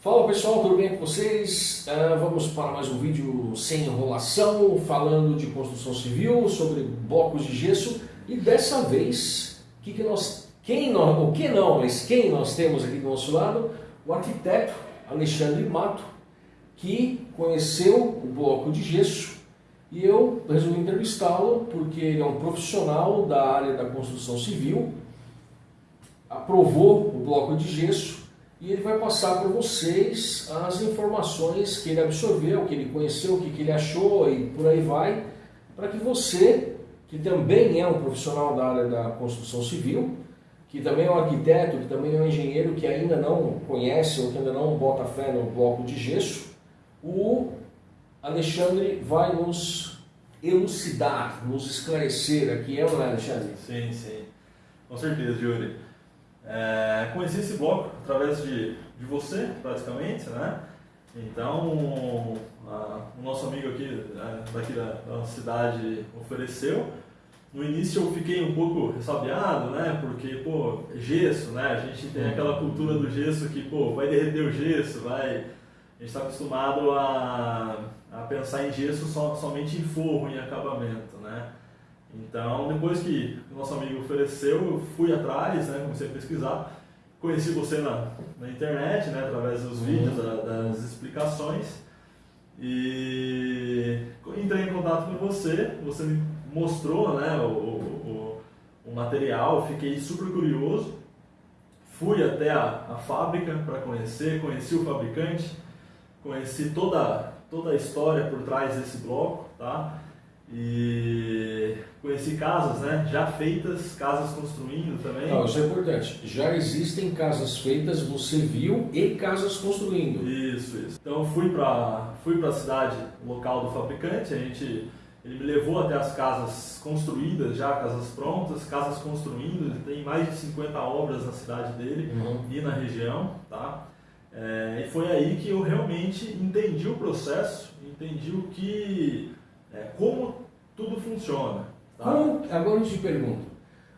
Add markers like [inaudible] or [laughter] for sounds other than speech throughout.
Fala pessoal, tudo bem com vocês? Uh, vamos para mais um vídeo sem enrolação, falando de construção civil, sobre blocos de gesso e dessa vez, que que nós, quem nós, o que não, mas quem nós temos aqui do nosso lado? O arquiteto Alexandre Mato, que conheceu o bloco de gesso e eu resolvi entrevistá-lo porque ele é um profissional da área da construção civil, aprovou o bloco de gesso e ele vai passar para vocês as informações que ele absorveu, que ele conheceu, o que, que ele achou e por aí vai, para que você, que também é um profissional da área da construção civil, que também é um arquiteto, que também é um engenheiro que ainda não conhece ou que ainda não bota fé no bloco de gesso, o Alexandre vai nos elucidar, nos esclarecer aqui, é não é, Alexandre? Sim, sim. Com certeza, Yuri. É, esse bloco através de, de você, praticamente, né? Então, a, o nosso amigo aqui, daqui da, da cidade, ofereceu. No início eu fiquei um pouco ressabiado, né? Porque, pô, gesso, né? A gente tem aquela cultura do gesso que, pô, vai derreter o gesso, vai... A gente está acostumado a, a pensar em gesso só, somente em forro, em acabamento, né? Então, depois que o nosso amigo ofereceu, eu fui atrás, né? Comecei a pesquisar. Conheci você na, na internet, né? Através dos uhum. vídeos, da, das explicações. E entrei em contato com você, você me mostrou né, o, o, o material, fiquei super curioso. Fui até a, a fábrica para conhecer, conheci o fabricante, conheci toda, toda a história por trás desse bloco, tá? E conheci casas, né, já feitas, casas construindo também. Não, isso é importante. Já existem casas feitas, você viu, e casas construindo. Isso, isso. Então fui para fui para a cidade local do fabricante, a gente ele me levou até as casas construídas, já casas prontas, casas construindo, ele tem mais de 50 obras na cidade dele uhum. e na região, tá? É, e foi aí que eu realmente entendi o processo, entendi o que, é, como tudo funciona. Tá? Como, agora eu te pergunto,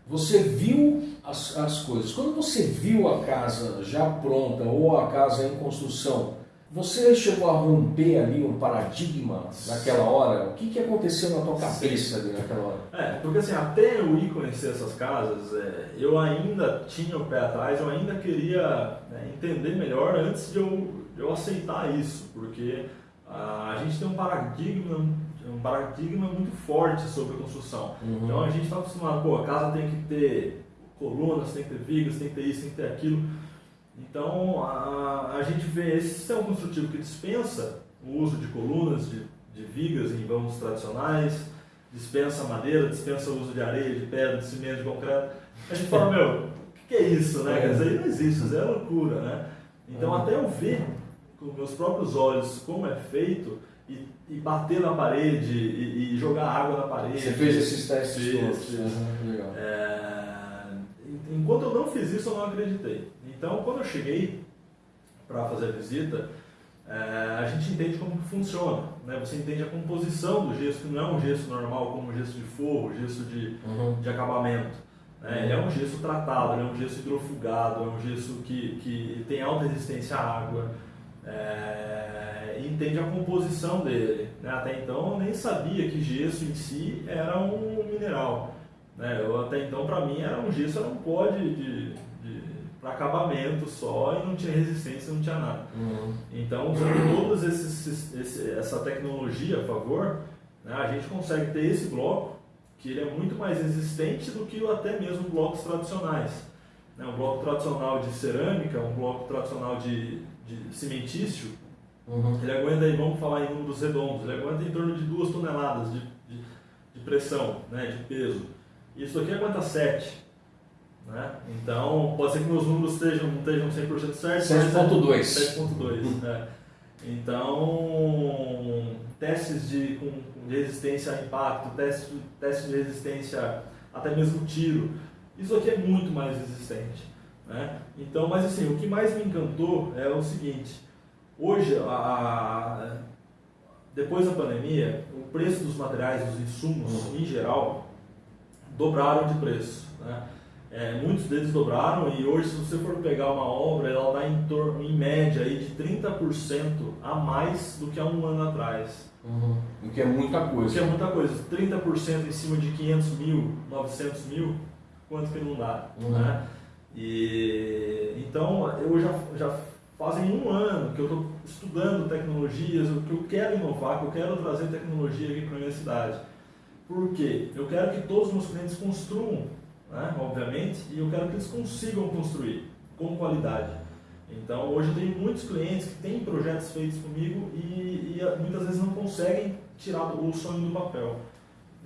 você viu as, as coisas, quando você viu a casa já pronta ou a casa em construção, você chegou a romper ali um paradigma naquela hora? O que, que aconteceu na tua cabeça ali naquela hora? É, porque assim, até eu ir conhecer essas casas, é, eu ainda tinha o pé atrás, eu ainda queria né, entender melhor antes de eu, de eu aceitar isso, porque a, a gente tem um paradigma, um paradigma muito forte sobre a construção. Uhum. Então a gente está acostumado, pô, a casa tem que ter colunas, tem que ter vigas, tem que ter isso, tem que ter aquilo. Então a, a gente vê esse sistema construtivo que dispensa o uso de colunas, de, de vigas em vãos tradicionais, dispensa madeira, dispensa o uso de areia, de pedra, de cimento, de concreto. A gente fala, meu, o que, é isso, né? É. Quer dizer, não existe, isso é loucura, né? Então é. até eu ver com meus próprios olhos como é feito e, e bater na parede e, e, jogar água na parede. Você fez esses testes fiz, todos? Uhum, legal. É enquanto eu não fiz isso, eu não acreditei. Então, quando eu cheguei para fazer a visita, é, a gente entende como que funciona. Né? Você entende a composição do gesso, que não é um gesso normal, como gesso de forro, gesso de, uhum. de acabamento. Né? Ele é um gesso tratado, é um gesso hidrofugado, é um gesso que, que tem alta resistência à água. É, e entende a composição dele. Né? Até então eu nem sabia que gesso em si era um mineral. Né? Eu, até então, para mim, era um gesso, era um pó de, de, de para acabamento só e não tinha resistência, não tinha nada. Uhum. Então, usando toda essa tecnologia a favor, né, a gente consegue ter esse bloco que ele é muito mais resistente do que até mesmo blocos tradicionais. Né, um bloco tradicional de cerâmica, um bloco tradicional de, de cimentício, uhum. ele aguenta, aí, vamos falar em números redondos, ele aguenta em torno de 2 toneladas de, de, de pressão, né, de peso. Isso aqui aguenta 7. Né? Então, pode ser que meus números estejam, não estejam 100% certos. 7.2. 7.2. é. Então, testes de, com, de resistência a impacto, testes, testes de resistência até mesmo tiro, isso aqui é muito mais resistente. Né? Então, mas assim, o que mais me encantou é o seguinte, hoje, a, depois da pandemia, o preço dos materiais, dos insumos uhum. em geral, dobraram de preço. Né? É, muitos deles dobraram e hoje, se você for pegar uma obra, ela dá em, torno, em média aí de 30% a mais do que há um ano atrás. Uhum. O que é muita coisa. O que é muita coisa. 30% em cima de 500 mil, 900 mil, quanto que não dá? Uhum. Né? E, então, eu já, já fazem um ano que eu estou estudando tecnologias, que eu quero inovar, que eu quero trazer tecnologia aqui para a minha cidade. Por quê? Eu quero que todos os meus clientes construam né, obviamente, e eu quero que eles consigam construir com qualidade. Então, hoje eu tenho muitos clientes que têm projetos feitos comigo e, e muitas vezes não conseguem tirar o sonho do papel.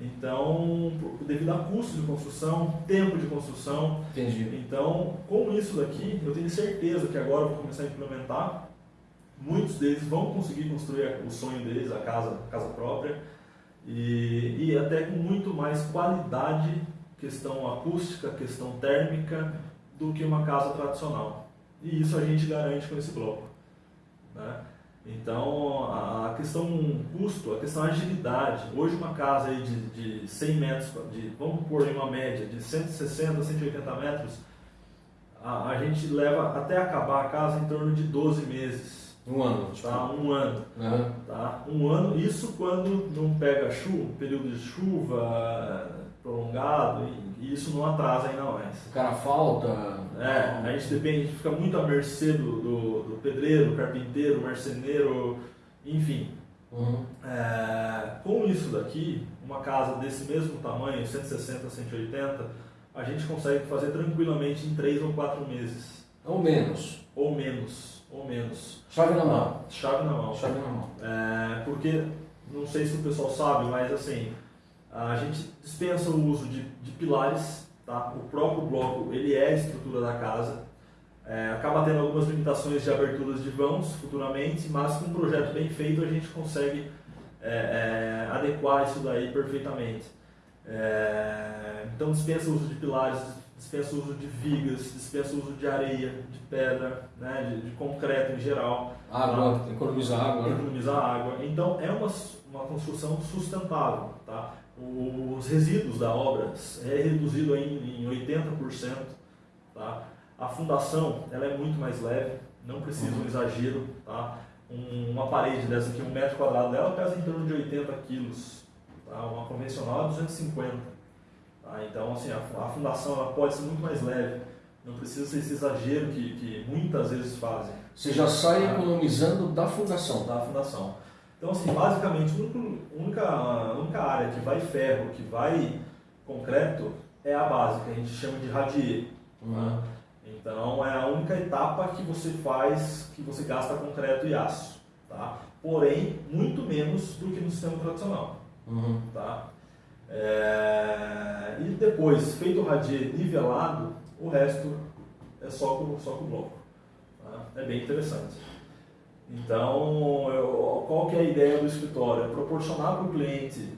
Então, devido a custo de construção, tempo de construção. Entendi. Então, com isso daqui, eu tenho certeza que agora eu vou começar a implementar. Muitos deles vão conseguir construir o sonho deles, a casa, a casa própria, e, e até com muito mais qualidade questão acústica, questão térmica, do que uma casa tradicional. E isso a gente garante com esse bloco. Né? Então, a questão custo, a questão agilidade. Hoje, uma casa aí de, de 100 metros, de, vamos pôr em uma média de 160, 180 metros, a, a gente leva até acabar a casa em torno de 12 meses. Um ano. Tipo. Tá? Um ano. Uhum. Tá? Um ano, isso quando não pega chuva, período de chuva, prolongado e, isso não atrasa ainda mais. O cara falta. É, a gente depende, a gente fica muito à mercê do, do, do pedreiro, carpinteiro, marceneiro, enfim. Uhum. É, com isso daqui, uma casa desse mesmo tamanho, 160, 180, a gente consegue fazer tranquilamente em 3 ou 4 meses. Ou menos. Ou menos, ou menos. Chave na mão. Chave na mão. Chave na mão. É, porque, não sei se o pessoal sabe, mas assim, a gente dispensa o uso de, de pilares, tá? o próprio bloco ele é a estrutura da casa, é, acaba tendo algumas limitações de aberturas de vãos futuramente, mas com um projeto bem feito a gente consegue é, é, adequar isso daí perfeitamente. É, então dispensa o uso de pilares, dispensa o uso de vigas, dispensa o uso de areia, de pedra, né, de, de concreto em geral. Água, tá? economiza água. Né? Economiza água. Então é uma, uma construção sustentável. Tá? Os resíduos da obra é reduzido em, em 80%. Tá? A fundação ela é muito mais leve, não precisa uhum. um exagero. Tá? Um, uma parede dessa aqui, um metro quadrado dela, pesa em torno de 80 quilos. Tá? Uma convencional é 250. Tá? Então, assim, a, a, fundação ela pode ser muito mais leve. Não precisa ser esse exagero que, que muitas vezes fazem. Você já sai tá? economizando da fundação. Da fundação. Então, assim, basicamente, a única, a única área que vai ferro, que vai concreto, é a básica, a gente chama de radier. Uhum. Então, é a única etapa que você faz, que você gasta concreto e aço. Tá? Porém, muito menos do que no sistema tradicional. Uhum. Tá? É... E depois, feito o radier nivelado, o resto é só com, só com bloco. Tá? É bem interessante. Então, eu, qual que é a ideia do escritório? É proporcionar para o cliente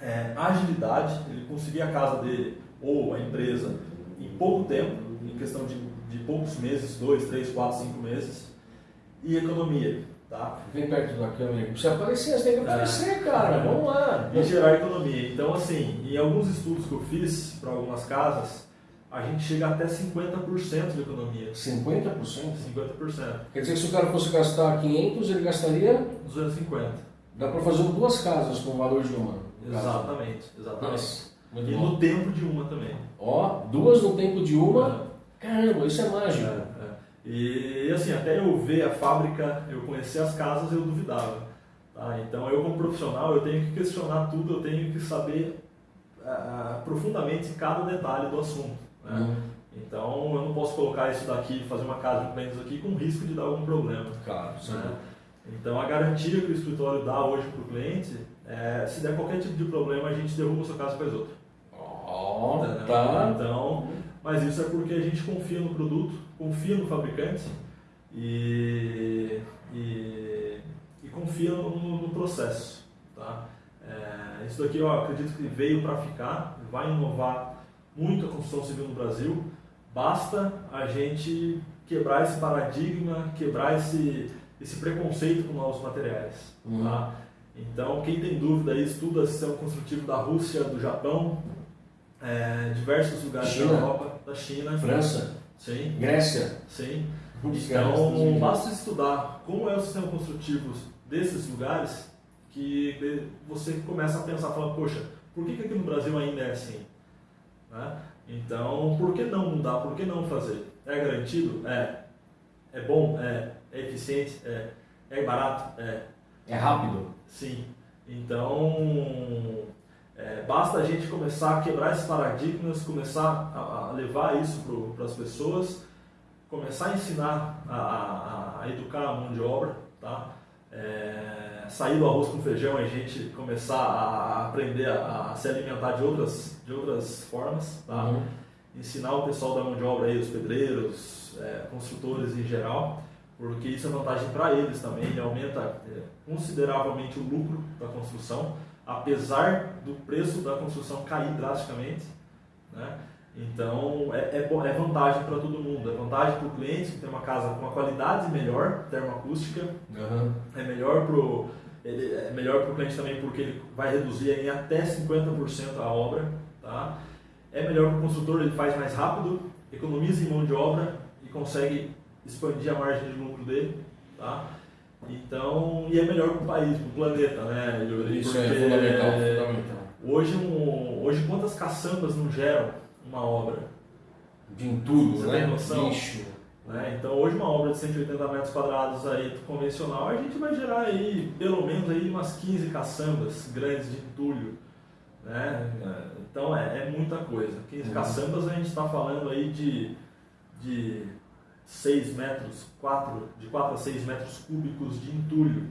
é, agilidade, ele conseguir a casa dele ou a empresa em pouco tempo, em questão de, de poucos meses, dois, três, quatro, cinco meses, e economia. Tá? Vem perto da câmera, precisa aparecer, você tem que aparecer, é. cara, vamos lá. E gerar economia. Então, assim, em alguns estudos que eu fiz para algumas casas, a gente chega até 50% de economia. 50%? 50%. Quer dizer que se o cara fosse gastar 500, ele gastaria? 250. Dá para fazer duas casas com o valor de uma. Exatamente, exatamente. Nossa, e bom. no tempo de uma também. Ó, duas no tempo de uma. É. Caramba, isso é mágico. É, é. E assim, até eu ver a fábrica, eu conhecer as casas, eu duvidava. Tá? Então eu como profissional, eu tenho que questionar tudo, eu tenho que saber uh, profundamente cada detalhe do assunto. Né? Uhum. Então eu não posso colocar isso daqui, fazer uma casa de clientes aqui com risco de dar algum problema. Claro, né? Então a garantia que o escritório dá hoje para o cliente é se der qualquer tipo de problema a gente derruba a sua casa para faz outra. Oh, né? tá. Então, mas isso é porque a gente confia no produto, confia no fabricante e, e, e confia no, no, processo. Tá? É, isso daqui eu acredito que veio para ficar, vai inovar muito a construção civil no Brasil. Basta a gente quebrar esse paradigma, quebrar esse, esse preconceito com novos materiais. Uhum. Tá? Então, quem tem dúvida aí, estuda sistema construtivo da Rússia, do Japão, é, diversos lugares China. da Europa. da China. França? Sim. Grécia? Sim. Então, basta estudar como é o sistema construtivo desses lugares que você começa a pensar, falando, poxa, por que, que aqui no Brasil ainda é assim? Né? Então, por que não mudar? Por que não fazer? É garantido? É. É bom? É. É eficiente? É. É barato? É. É rápido? Sim. Então, é, basta a gente começar a quebrar esses paradigmas, começar a, a levar isso para as pessoas, começar a ensinar a, a, a, educar a mão de obra, tá? É, sair do arroz com feijão e a gente começar a aprender a, se alimentar de outras, de outras formas, tá? Uhum. Ensinar o pessoal da mão de obra aí, os pedreiros, é, construtores em geral, porque isso é vantagem para eles também, ele aumenta é, consideravelmente o lucro da construção, apesar do preço da construção cair drasticamente, né? Então é, é, é vantagem para todo mundo, é vantagem para o cliente que tem uma casa com uma qualidade melhor termoacústica, uhum. é melhor para o é melhor para o cliente também porque ele vai reduzir em até 50% a obra, tá? É melhor para o construtor, ele faz mais rápido, economiza em mão de obra e consegue expandir a margem de lucro dele, tá? Então, e é melhor para o país, para o planeta, né? Isso é fundamental, fundamental. Hoje, um, hoje quantas caçambas não geram uma obra? De entulho, Você né? Tem noção? Lixo. Né? Então hoje uma obra de 180 metros quadrados aí convencional, a gente vai gerar aí pelo menos aí umas 15 caçambas grandes de entulho. Né? Então é, é muita coisa. 15 uhum. caçambas a gente está falando aí de, de 6 metros, 4, de 4 a 6 metros cúbicos de entulho.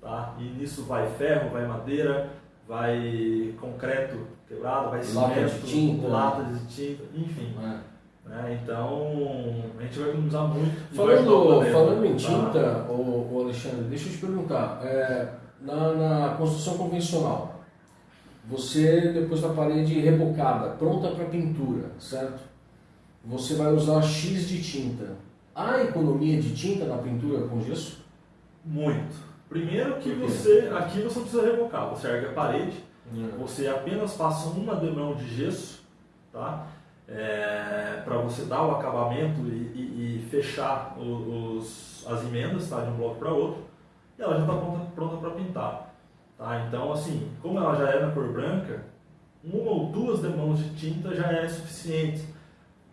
Tá? E nisso vai ferro, vai madeira, vai concreto quebrado, vai cimento, de tinta, lata de tinta, enfim. É. Né? Então a gente vai economizar muito. Falando, falando em tá? tinta, tá? o, o Alexandre, deixa eu te perguntar, é, na, na construção convencional, você depois da parede rebocada, pronta para pintura, certo? você vai usar X de tinta. Há economia de tinta na pintura com gesso? Muito. Primeiro que você, aqui você não precisa revocar, você ergue a parede, você apenas passa uma demão de gesso, tá? É, para você dar o acabamento e, e, e fechar os, as emendas tá? de um bloco para outro, e ela já está pronta, pronta para pintar. Tá? Então, assim, como ela já é na cor branca, uma ou duas demãos de tinta já é suficiente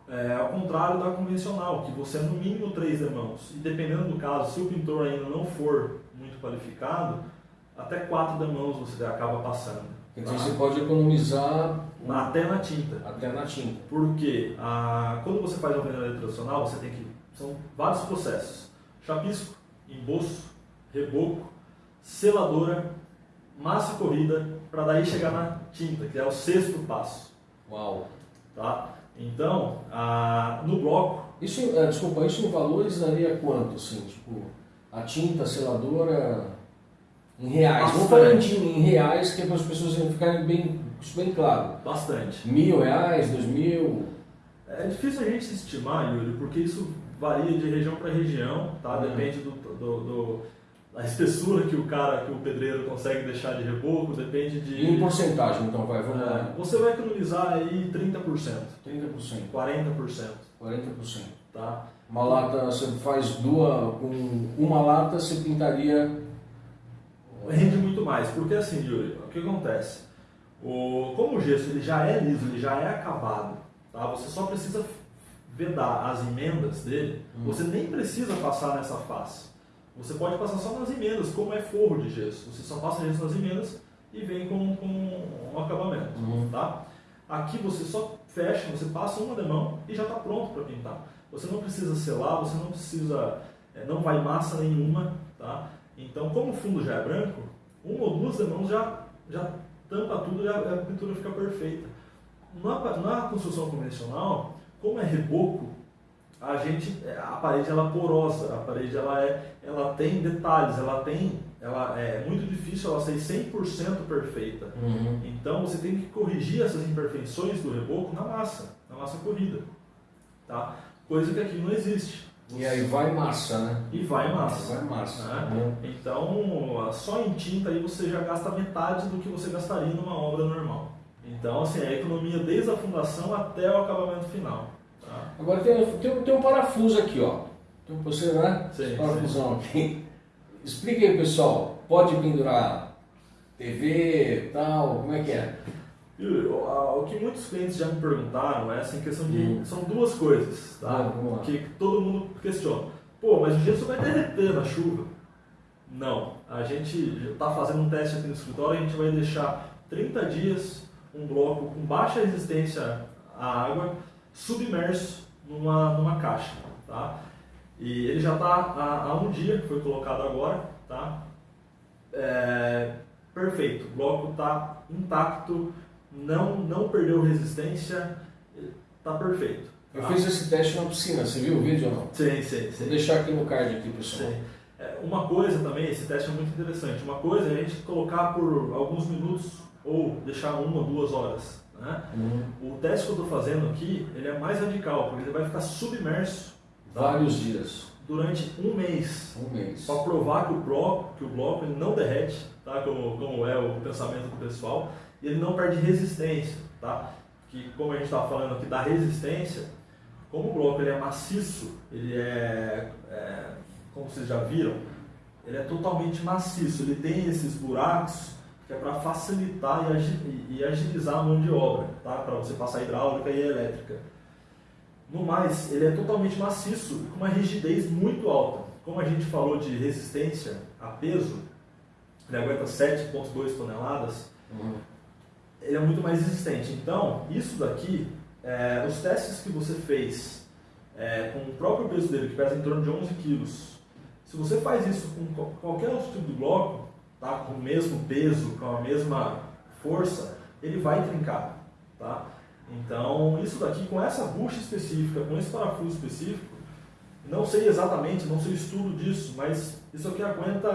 é, ao contrário da convencional, que você é no mínimo três demãos. E dependendo do caso, se o pintor ainda não for muito qualificado, até quatro demãos você acaba passando. Então tá? você pode economizar até na tinta. Até na tinta. Porque a, quando você faz uma peneira tradicional, você tem que. São vários processos: chapisco, emboço, reboco, seladora, massa corrida, para daí chegar na tinta, que é o sexto passo. Uau! Tá? Então, a, no bloco. Isso, é, desculpa, isso em valores daria quanto? Assim, tipo, a tinta, seladora, em reais. Bastante. Vamos falar em, em reais, que é para as pessoas ficarem bem, isso bem claro. Bastante. Mil reais, dois mil. É difícil a gente estimar, Yuri, porque isso varia de região para região, tá? Uhum. Depende do, do, do a espessura que o cara, que o pedreiro consegue deixar de reboco, depende de. E em porcentagem, então, vai, vamos é, lá. Você vai economizar aí 30%. 30%. 40%. 40%. Tá? Uma lata, você faz duas, com uma lata você pintaria. Rende muito mais, porque assim, Yuri, o que acontece? O, como o gesso ele já é liso, ele já é acabado, tá? você só precisa vedar as emendas dele, hum. você nem precisa passar nessa face. Você pode passar só nas emendas, como é forro de gesso. Você só passa gesso nas emendas e vem com, com um acabamento. Uhum. Tá? Aqui você só fecha, você passa uma demão e já está pronto para pintar. Você não precisa selar, você não precisa, é, não vai massa nenhuma. Tá? Então, como o fundo já é branco, uma ou duas demãos já, já tampa tudo e a, pintura fica perfeita. Na, na construção convencional, como é reboco, a gente a parede ela é porosa, a parede ela é ela tem detalhes, ela tem ela é muito difícil ela ser 100% perfeita. Uhum. Então você tem que corrigir essas imperfeições do reboco na massa, na massa corrida, tá? Coisa que aqui não existe. E aí vai massa, né? E vai massa. Vai massa. Né? Uhum. Então, só em tinta aí você já gasta metade do que você gastaria numa obra normal. Então, assim, a economia desde a fundação até o acabamento final. Tá? Agora tem, tem, tem um parafuso aqui, ó. Tem um, você, né? Sim, parafusão sim. aqui. Explique aí, pessoal. Pode pendurar TV, tal, como é que é? O que muitos clientes já me perguntaram é assim, questão de. Hum. São duas coisas, tá? Ah, que todo mundo questiona. Pô, mas o gesso vai derreter na chuva. Não. A gente está fazendo um teste aqui no escritório, a gente vai deixar 30 dias um bloco com baixa resistência à água submerso numa, numa caixa, tá? E ele já está há, há, um dia, que foi colocado agora, tá? É, perfeito, o bloco está intacto, não, não perdeu resistência, está perfeito. Tá? Eu fiz esse teste na piscina, você viu o vídeo ou não? Sim, sim, sim. Vou deixar aqui no card aqui, pessoal. Sim. É, uma coisa também, esse teste é muito interessante, uma coisa é a gente colocar por alguns minutos ou deixar uma, duas horas. Né? Uhum. O teste que eu estou fazendo aqui, ele é mais radical, porque ele vai ficar submerso tá? vários dias durante um mês, um mês. para provar que o bloco, que o bloco ele não derrete, tá? como, como é o pensamento do pessoal, e ele não perde resistência, tá? Que como a gente estava falando aqui da resistência, como o bloco ele é maciço, ele é, é como vocês já viram, ele é totalmente maciço, ele tem esses buracos que é para facilitar e agilizar a mão de obra, tá? para você passar hidráulica e elétrica. No mais, ele é totalmente maciço com uma rigidez muito alta. Como a gente falou de resistência a peso, ele aguenta 7,2 toneladas, uhum. ele é muito mais resistente. Então, isso daqui, é, os testes que você fez é, com o próprio peso dele, que pesa em torno de 11 quilos, se você faz isso com qualquer outro tipo de bloco, tá? com o mesmo peso, com a mesma força, ele vai trincar. Tá? Então, isso daqui, com essa bucha específica, com esse parafuso específico, não sei exatamente, não sei o estudo disso, mas isso aqui aguenta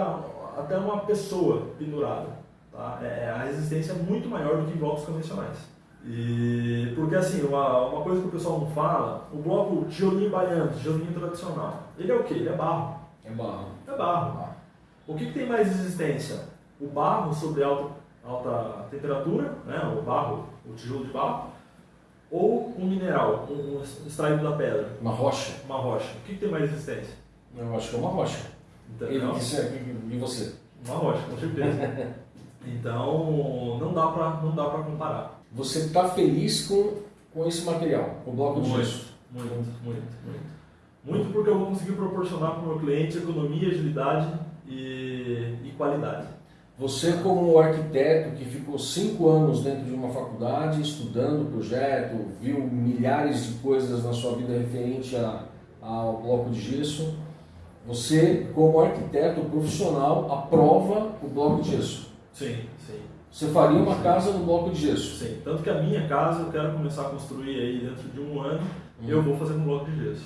até uma pessoa pendurada. Tá? É, é a resistência é muito maior do que blocos convencionais. E porque assim, uma, uma coisa que o pessoal não fala, o bloco tijolinho baiano, tijolinho tradicional, ele é o que? Ele é barro. É barro. É barro. O que, que, tem mais resistência? O barro sobre alta, alta temperatura, né? o barro, o tijolo de barro, ou um mineral, um, um extraído da pedra? Uma rocha. Uma rocha. O que, que tem mais resistência? Eu acho que é uma rocha. Entendeu? E, e você? Uma rocha, com certeza. [laughs] então, não dá para não dá para comparar. Você está feliz com, com esse material, com o bloco de gesso? Muito, muito, muito. Muito porque eu vou conseguir proporcionar para o meu cliente economia, agilidade e, e qualidade. Você, como arquiteto que ficou cinco anos dentro de uma faculdade estudando o projeto, viu milhares de coisas na sua vida referente a, ao bloco de gesso, você, como arquiteto profissional, aprova o bloco de gesso? Sim, sim. Você faria uma sim. casa no bloco de gesso? Sim, tanto que a minha casa eu quero começar a construir aí dentro de um ano, hum. eu vou fazer com bloco de gesso.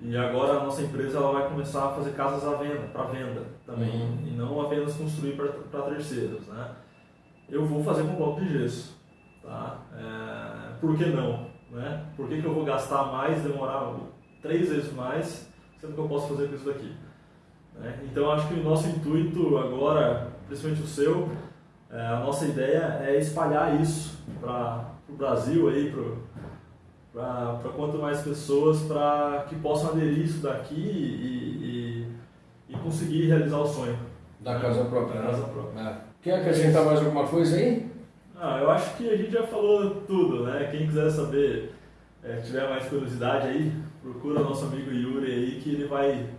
E agora a nossa empresa ela vai começar a fazer casas à venda, para venda também, uhum. e não apenas construir para terceiros. Né? Eu vou fazer com bloco de gesso. Tá? É, por que não? Né? Por que, que eu vou gastar mais, demorar três vezes mais, sendo que eu posso fazer com isso daqui? Né? Então acho que o nosso intuito agora, principalmente o seu, é, a nossa ideia é espalhar isso para o Brasil pro, para quanto mais pessoas para que possam aderir isso daqui e, e, e, conseguir realizar o sonho. Da casa própria. Da casa própria. É. Quer acrescentar mais alguma coisa aí? Ah, eu acho que a gente já falou tudo, né? Quem quiser saber, é, tiver mais curiosidade aí, procura nosso amigo Yuri aí que ele vai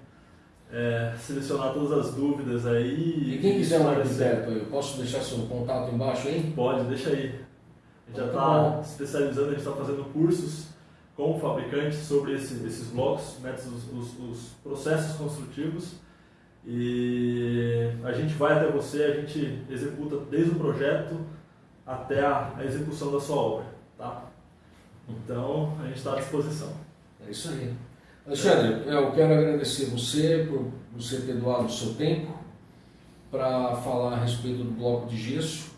é, selecionar todas as dúvidas aí. E quem quiser um arquiteto, eu posso deixar seu contato embaixo aí? Pode, deixa aí. A gente já está especializando, a gente está fazendo cursos com o fabricante sobre esse, esses blocos, métodos, os, os, processos construtivos. E a gente vai até você, a gente executa desde o projeto até a, a execução da sua obra. Tá? Então, a gente está à disposição. É isso aí. Alexandre, eu quero agradecer você por você ter doado o seu tempo para falar a respeito do bloco de gesso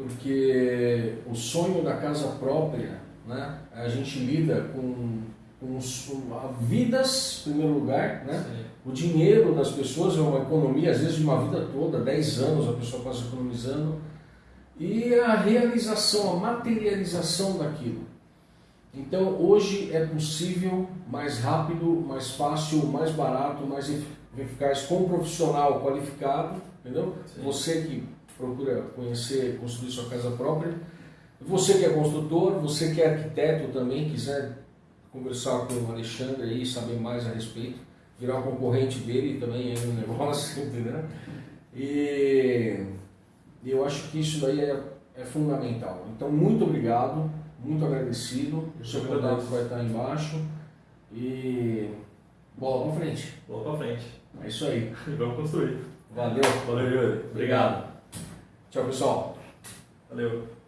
porque o sonho da casa própria, né, a gente lida com, com, vidas, em primeiro lugar, né? o dinheiro das pessoas é uma economia, às vezes de uma vida toda, 10 anos a pessoa passa economizando, e a realização, a materialização daquilo. Então hoje é possível mais rápido, mais fácil, mais barato, mais eficaz com um profissional qualificado, entendeu? Sim. Você que procura conhecer, construir sua casa própria, você que é construtor, você que é arquiteto também, quiser conversar com o Alexandre aí, saber mais a respeito, virar concorrente dele também aí no [laughs] negócio, entendeu? E eu acho que isso daí é, é fundamental. Então, muito obrigado muito agradecido. O seu contato vai estar embaixo. E bola pra frente. Bola pra frente. É isso aí. [laughs] Vamos construir. Valeu. Valeu, Yuri. Obrigado. Tchau, pessoal. Valeu.